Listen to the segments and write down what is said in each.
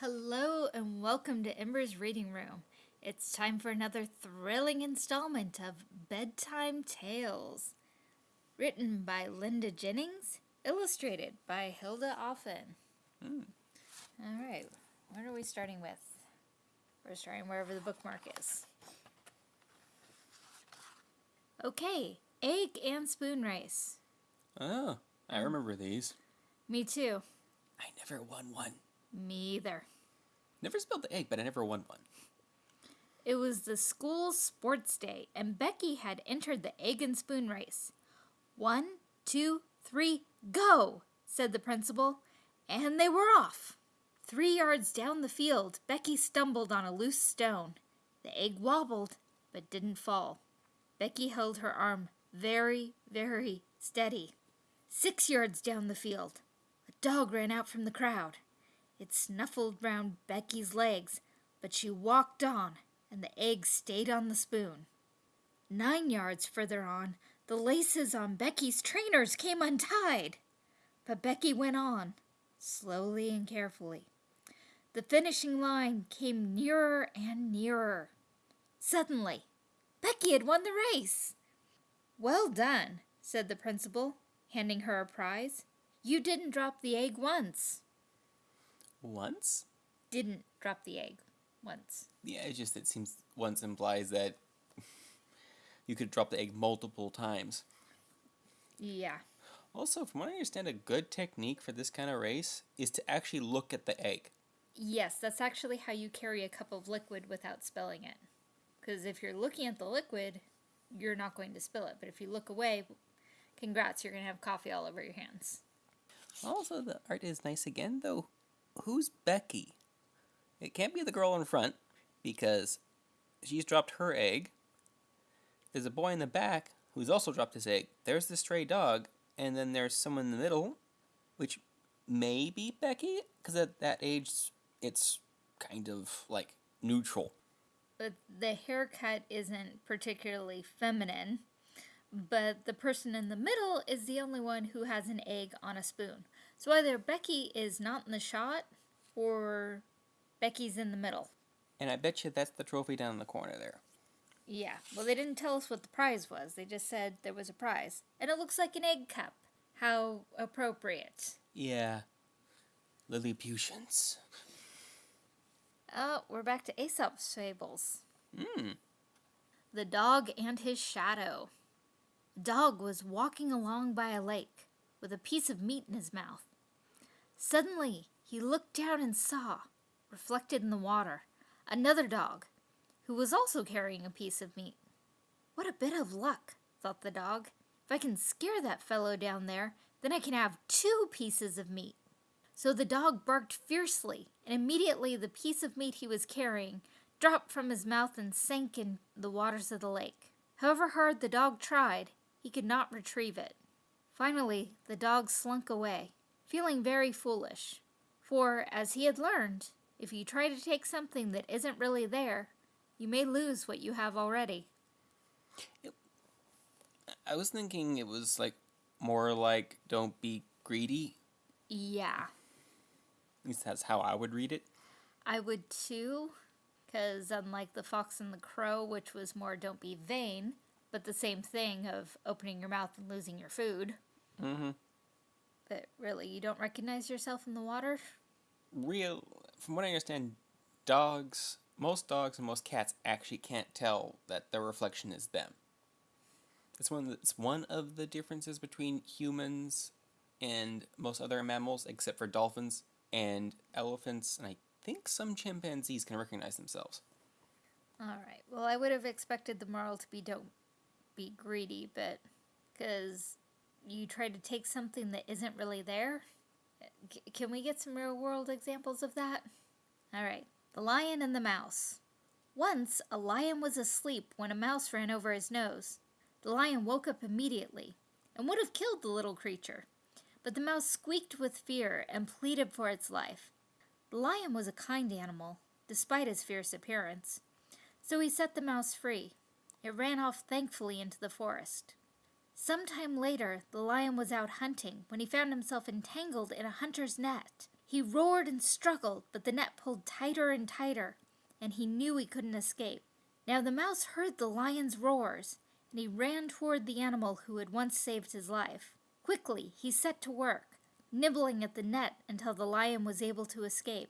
Hello and welcome to Ember's Reading Room. It's time for another thrilling installment of Bedtime Tales. Written by Linda Jennings, illustrated by Hilda Offen. Hmm. All right, what are we starting with? We're starting wherever the bookmark is. Okay, egg and spoon race. Oh, I um, remember these. Me too. I never won one. Me either. Never spilled the egg, but I never won one. It was the school sports day, and Becky had entered the egg and spoon race. One, two, three, go, said the principal, and they were off. Three yards down the field, Becky stumbled on a loose stone. The egg wobbled, but didn't fall. Becky held her arm very, very steady. Six yards down the field, a dog ran out from the crowd. It snuffled round Becky's legs, but she walked on, and the egg stayed on the spoon. Nine yards further on, the laces on Becky's trainers came untied. But Becky went on, slowly and carefully. The finishing line came nearer and nearer. Suddenly, Becky had won the race. Well done, said the principal, handing her a prize. You didn't drop the egg once. Once? Didn't drop the egg once. Yeah, it just it seems once implies that you could drop the egg multiple times. Yeah. Also, from what I understand, a good technique for this kind of race is to actually look at the egg. Yes, that's actually how you carry a cup of liquid without spilling it. Because if you're looking at the liquid, you're not going to spill it. But if you look away, congrats, you're going to have coffee all over your hands. Also, the art is nice again, though. Who's Becky? It can't be the girl in front because she's dropped her egg. There's a boy in the back who's also dropped his egg. There's the stray dog, and then there's someone in the middle, which may be Becky because at that age it's kind of like neutral. But the haircut isn't particularly feminine. But the person in the middle is the only one who has an egg on a spoon. So either Becky is not in the shot or Becky's in the middle. And I bet you that's the trophy down in the corner there. Yeah, well, they didn't tell us what the prize was. They just said there was a prize. And it looks like an egg cup. How appropriate. Yeah. Lilliputians. Oh, we're back to Aesop's fables. Hmm. The dog and his shadow. Dog was walking along by a lake with a piece of meat in his mouth. Suddenly, he looked down and saw, reflected in the water, another dog who was also carrying a piece of meat. What a bit of luck, thought the dog. If I can scare that fellow down there, then I can have two pieces of meat. So the dog barked fiercely, and immediately the piece of meat he was carrying dropped from his mouth and sank in the waters of the lake. However hard the dog tried, he could not retrieve it. Finally, the dog slunk away, feeling very foolish. For, as he had learned, if you try to take something that isn't really there, you may lose what you have already. I was thinking it was like more like don't be greedy. Yeah, At least that's how I would read it. I would too, because unlike the fox and the crow, which was more don't be vain, but the same thing of opening your mouth and losing your food, Mm-hmm. That really you don't recognize yourself in the water. Real, from what I understand, dogs, most dogs and most cats actually can't tell that their reflection is them. It's one. Of the, it's one of the differences between humans and most other mammals, except for dolphins and elephants, and I think some chimpanzees can recognize themselves. All right. Well, I would have expected the moral to be don't be greedy, but because you try to take something that isn't really there. C- can we get some real world examples of that? All right. The lion and the mouse. Once, a lion was asleep when a mouse ran over his nose. The lion woke up immediately and would have killed the little creature, but the mouse squeaked with fear and pleaded for its life. The lion was a kind animal, despite his fierce appearance, so he set the mouse free. It ran off thankfully into the forest. Some time later, the lion was out hunting when he found himself entangled in a hunter's net. He roared and struggled, but the net pulled tighter and tighter, and he knew he couldn't escape. Now the mouse heard the lion's roars, and he ran toward the animal who had once saved his life. Quickly he set to work, nibbling at the net until the lion was able to escape.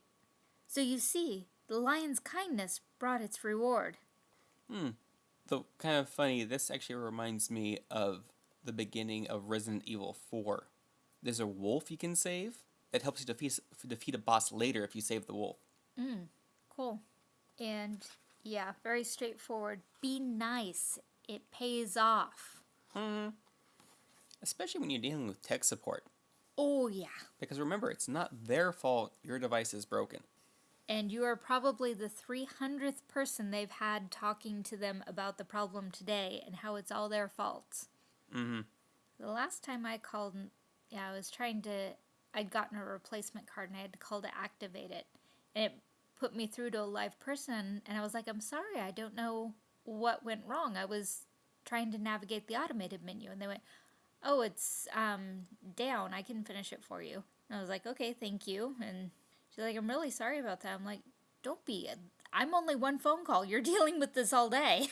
So you see, the lion's kindness brought its reward. Hmm. Though kind of funny, this actually reminds me of the beginning of Resident Evil 4. There's a wolf you can save that helps you defeat defeat a boss later if you save the wolf. Mm, cool. And yeah, very straightforward. Be nice. It pays off. Hmm. Especially when you're dealing with tech support. Oh, yeah. Because remember, it's not their fault your device is broken. And you are probably the 300th person they've had talking to them about the problem today and how it's all their fault. Mm-hmm. The last time I called, yeah, I was trying to, I'd gotten a replacement card and I had to call to activate it. And it put me through to a live person and I was like, I'm sorry, I don't know what went wrong. I was trying to navigate the automated menu and they went, oh, it's um, down. I can finish it for you. And I was like, okay, thank you. And she's like, I'm really sorry about that. I'm like, don't be. I'm only one phone call. You're dealing with this all day.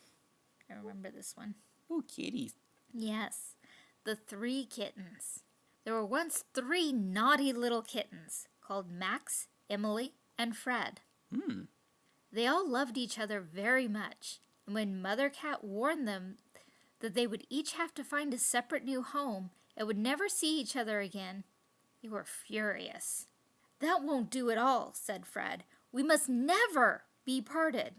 I remember this one. Oh, kitties. Yes, the three kittens. There were once three naughty little kittens called Max, Emily, and Fred. Hmm. They all loved each other very much, and when Mother Cat warned them that they would each have to find a separate new home and would never see each other again, they were furious. That won't do at all, said Fred. We must never be parted.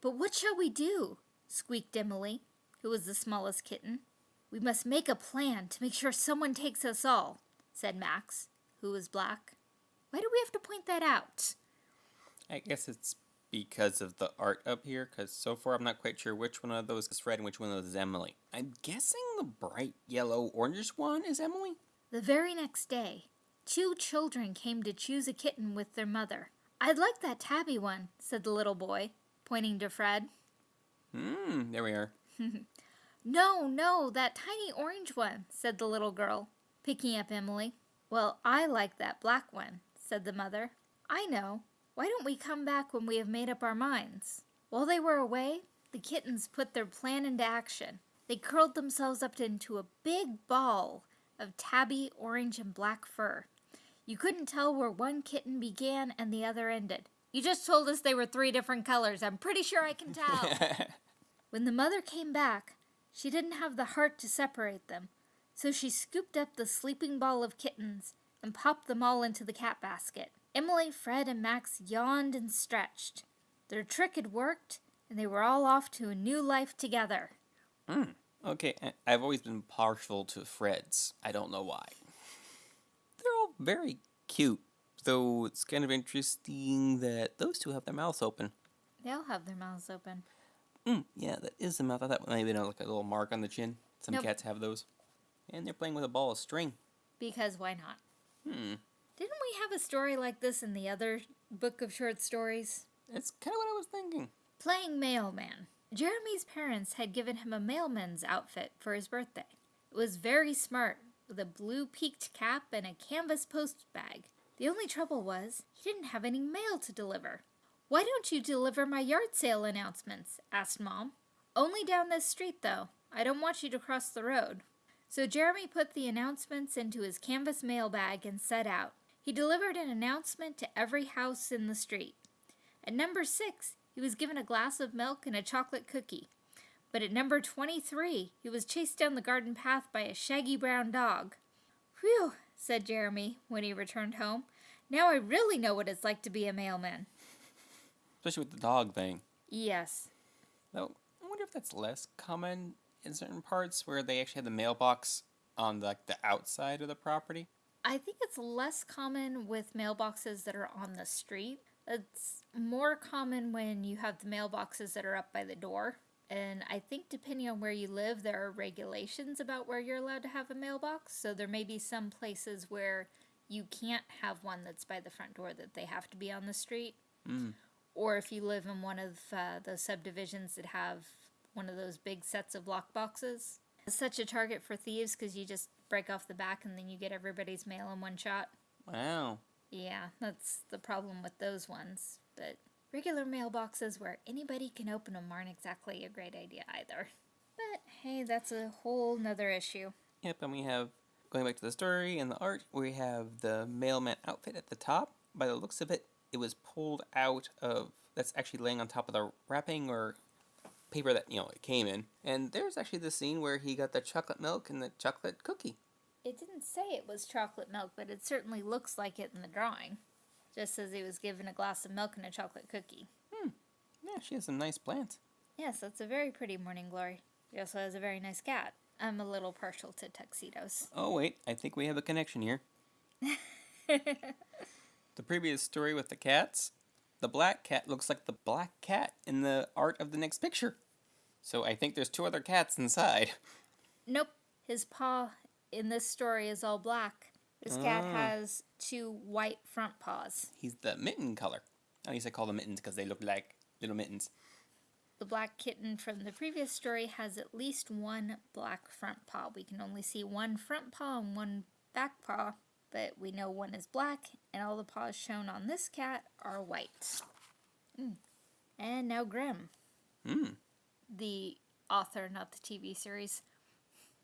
But what shall we do? squeaked Emily, who was the smallest kitten. We must make a plan to make sure someone takes us all, said Max, who was black. Why do we have to point that out? I guess it's because of the art up here, because so far I'm not quite sure which one of those is Fred and which one of those is Emily. I'm guessing the bright yellow orangish one is Emily? The very next day, two children came to choose a kitten with their mother. I'd like that tabby one, said the little boy, pointing to Fred. Hmm, there we are. no, no, that tiny orange one, said the little girl, picking up Emily. Well, I like that black one, said the mother. I know. Why don't we come back when we have made up our minds? While they were away, the kittens put their plan into action. They curled themselves up into a big ball of tabby, orange, and black fur. You couldn't tell where one kitten began and the other ended. You just told us they were three different colors. I'm pretty sure I can tell. when the mother came back, she didn't have the heart to separate them, so she scooped up the sleeping ball of kittens and popped them all into the cat basket. Emily, Fred, and Max yawned and stretched. Their trick had worked, and they were all off to a new life together. Hmm. Okay, I've always been partial to Fred's. I don't know why. They're all very cute, though it's kind of interesting that those two have their mouths open. They all have their mouths open. Mm, yeah, that is the mouth. I thought maybe not like a little mark on the chin. Some nope. cats have those. And they're playing with a ball of string. Because why not? Hmm. Didn't we have a story like this in the other book of short stories? It's kind of what I was thinking. Playing mailman. Jeremy's parents had given him a mailman's outfit for his birthday. It was very smart, with a blue peaked cap and a canvas post bag. The only trouble was, he didn't have any mail to deliver. Why don't you deliver my yard sale announcements? asked Mom. Only down this street, though. I don't want you to cross the road. So Jeremy put the announcements into his canvas mail bag and set out. He delivered an announcement to every house in the street. At number six, he was given a glass of milk and a chocolate cookie. But at number 23, he was chased down the garden path by a shaggy brown dog. Whew, said Jeremy when he returned home. Now I really know what it's like to be a mailman. Especially with the dog thing. Yes. Though, I wonder if that's less common in certain parts where they actually have the mailbox on the, like the outside of the property. I think it's less common with mailboxes that are on the street. It's more common when you have the mailboxes that are up by the door. And I think depending on where you live, there are regulations about where you're allowed to have a mailbox. So there may be some places where you can't have one that's by the front door, that they have to be on the street. Mm. Or if you live in one of uh, those subdivisions that have one of those big sets of lock boxes. It's such a target for thieves because you just break off the back and then you get everybody's mail in one shot. Wow. Yeah, that's the problem with those ones. But regular mailboxes where anybody can open them aren't exactly a great idea either. But hey, that's a whole nother issue. Yep, and we have, going back to the story and the art, we have the mailman outfit at the top. By the looks of it, it was pulled out of, that's actually laying on top of the wrapping or paper that, you know, it came in. And there's actually the scene where he got the chocolate milk and the chocolate cookie. It didn't say it was chocolate milk, but it certainly looks like it in the drawing. Just as he was given a glass of milk and a chocolate cookie. Hmm. Yeah, she has some nice plants. Yes, that's a very pretty morning glory. She also has a very nice cat. I'm a little partial to tuxedos. Oh, wait, I think we have a connection here. the previous story with the cats, the black cat looks like the black cat in the art of the next picture. So I think there's two other cats inside. Nope, his paw in this story is all black. This cat Ah. has two white front paws. He's the mitten color. At least I call them mittens because they look like little mittens. The black kitten from the previous story has at least one black front paw. We can only see one front paw and one back paw, but we know one is black, and all the paws shown on this cat are white. Mm. And now Grimm, Hmm. the author, not the TV series.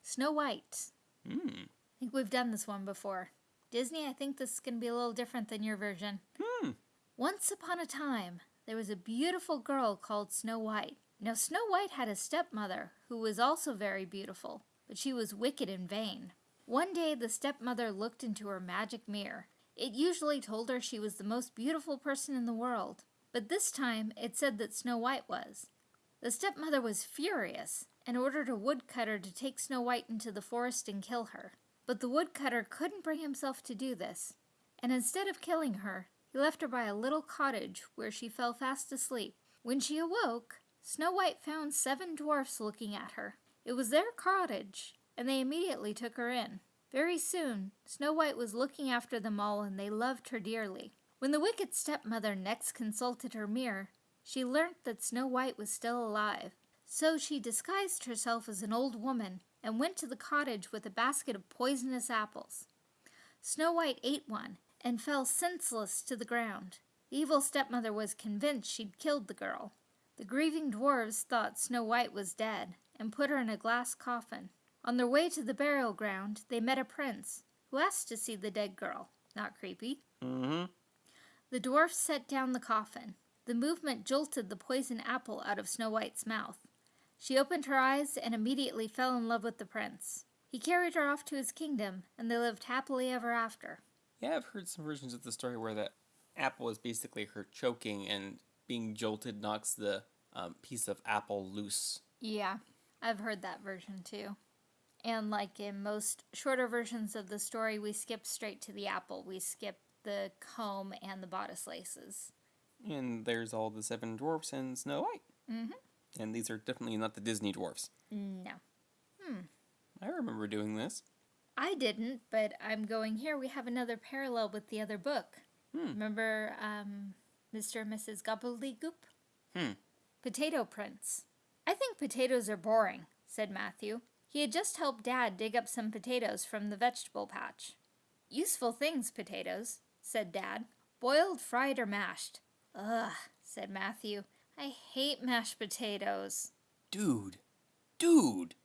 Snow White. Hmm. I think we've done this one before. Disney, I think this is going to be a little different than your version. Hmm. Once upon a time, there was a beautiful girl called Snow White. Now, Snow White had a stepmother who was also very beautiful, but she was wicked and vain. One day, the stepmother looked into her magic mirror. It usually told her she was the most beautiful person in the world, but this time it said that Snow White was. The stepmother was furious and ordered a woodcutter to take Snow White into the forest and kill her. But the woodcutter couldn't bring himself to do this, and instead of killing her, he left her by a little cottage where she fell fast asleep. When she awoke, Snow White found seven dwarfs looking at her. It was their cottage, and they immediately took her in. Very soon, Snow White was looking after them all, and they loved her dearly. When the wicked stepmother next consulted her mirror, she learnt that Snow White was still alive. So she disguised herself as an old woman and went to the cottage with a basket of poisonous apples. Snow White ate one and fell senseless to the ground. The evil stepmother was convinced she'd killed the girl. The grieving dwarfs thought Snow White was dead and put her in a glass coffin. On their way to the burial ground, they met a prince who asked to see the dead girl. Not creepy. Mm-hmm. The dwarfs set down the coffin. The movement jolted the poison apple out of Snow White's mouth. She opened her eyes and immediately fell in love with the prince. He carried her off to his kingdom, and they lived happily ever after. Yeah, I've heard some versions of the story where the apple is basically her choking and being jolted knocks the um, piece of apple loose. Yeah, I've heard that version too. And like in most shorter versions of the story, we skip straight to the apple. We skip the comb and the bodice laces. And there's all the seven dwarfs and Snow White. Mm-hmm. And these are definitely not the Disney dwarfs. No. Hmm. I remember doing this. I didn't, but I'm going here. We have another parallel with the other book. Hmm. Remember um, Mr. and Mrs. Gobbledygook? Hmm. Potato Prince. I think potatoes are boring, said Matthew. He had just helped Dad dig up some potatoes from the vegetable patch. Useful things, potatoes, said Dad. Boiled, fried, or mashed. Ugh, said Matthew. I hate mashed potatoes. Dude. Dude.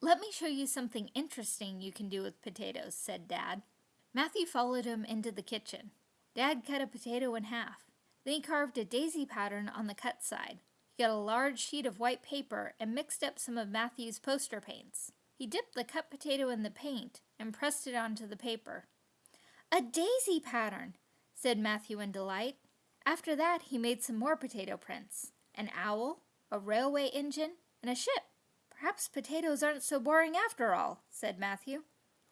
Let me show you something interesting you can do with potatoes, said Dad. Matthew followed him into the kitchen. Dad cut a potato in half. Then he carved a daisy pattern on the cut side. Got a large sheet of white paper and mixed up some of Matthew's poster paints. He dipped the cut potato in the paint and pressed it onto the paper. A daisy pattern, said Matthew in delight. After that, he made some more potato prints an owl, a railway engine, and a ship. Perhaps potatoes aren't so boring after all, said Matthew.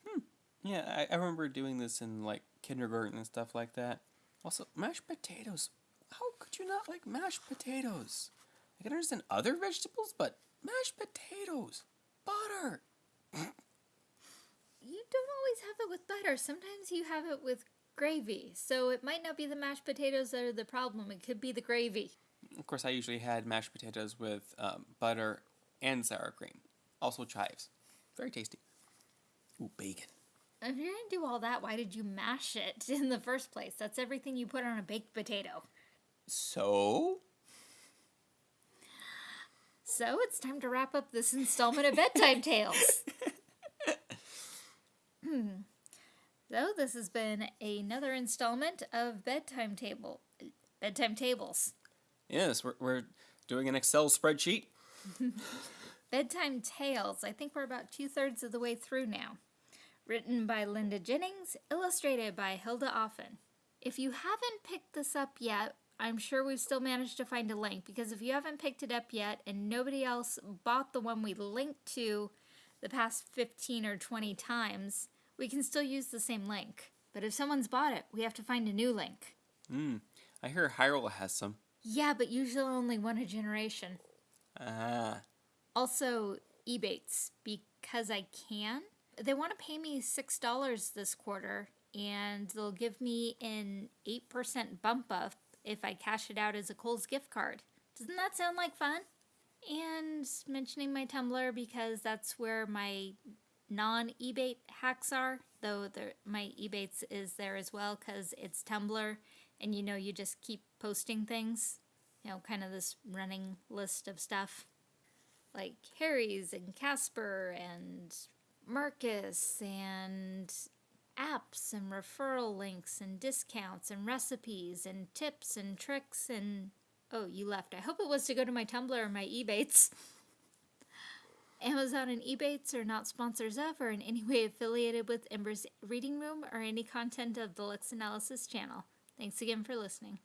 Hmm. Yeah, I, I remember doing this in like kindergarten and stuff like that. Also, mashed potatoes. How could you not like mashed potatoes? I can understand other vegetables, but mashed potatoes, butter. You don't always have it with butter. Sometimes you have it with gravy. So it might not be the mashed potatoes that are the problem. It could be the gravy. Of course, I usually had mashed potatoes with um, butter and sour cream. Also chives. Very tasty. Ooh, bacon. If you're gonna do all that, why did you mash it in the first place? That's everything you put on a baked potato. So? So it's time to wrap up this installment of Bedtime Tales. Hmm. So this has been another installment of Bedtime Table, Bedtime Tables. Yes, we're, we're doing an Excel spreadsheet. Bedtime Tales. I think we're about two thirds of the way through now. Written by Linda Jennings, illustrated by Hilda Offen. If you haven't picked this up yet, I'm sure we've still managed to find a link because if you haven't picked it up yet and nobody else bought the one we linked to the past 15 or 20 times, we can still use the same link. But if someone's bought it, we have to find a new link. Hmm. I hear Hyrule has some. Yeah, but usually only one a generation. Ah. Also, Ebates, because I can. They want to pay me $6 this quarter, and they'll give me an 8% bump up if I cash it out as a Kohl's gift card. Doesn't that sound like fun? And mentioning my Tumblr because that's where my non Ebate hacks are, though my Ebates is there as well because it's Tumblr and you know, you just keep posting things, you know, kind of this running list of stuff like Harry's and Casper and Marcus and apps and referral links and discounts and recipes and tips and tricks and oh you left. I hope it was to go to my tumblr or my ebates. Amazon and ebates are not sponsors of or in any way affiliated with ember's reading room or any content of the lex analysis channel. Thanks again for listening